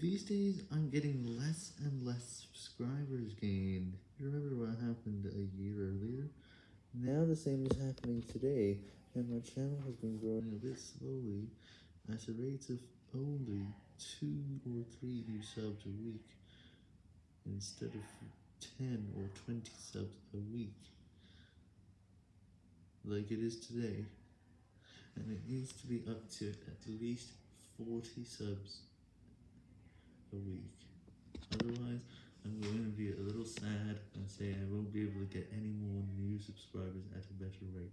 These days, I'm getting less and less subscribers gained. You remember what happened a year earlier? Now the same is happening today, and my channel has been growing a bit slowly, at a rate of only 2 or 3 new subs a week, instead of 10 or 20 subs a week, like it is today, and it needs to be up to at least 40 subs a week. Otherwise, I'm going to be a little sad and say I won't be able to get any more new subscribers at a better rate.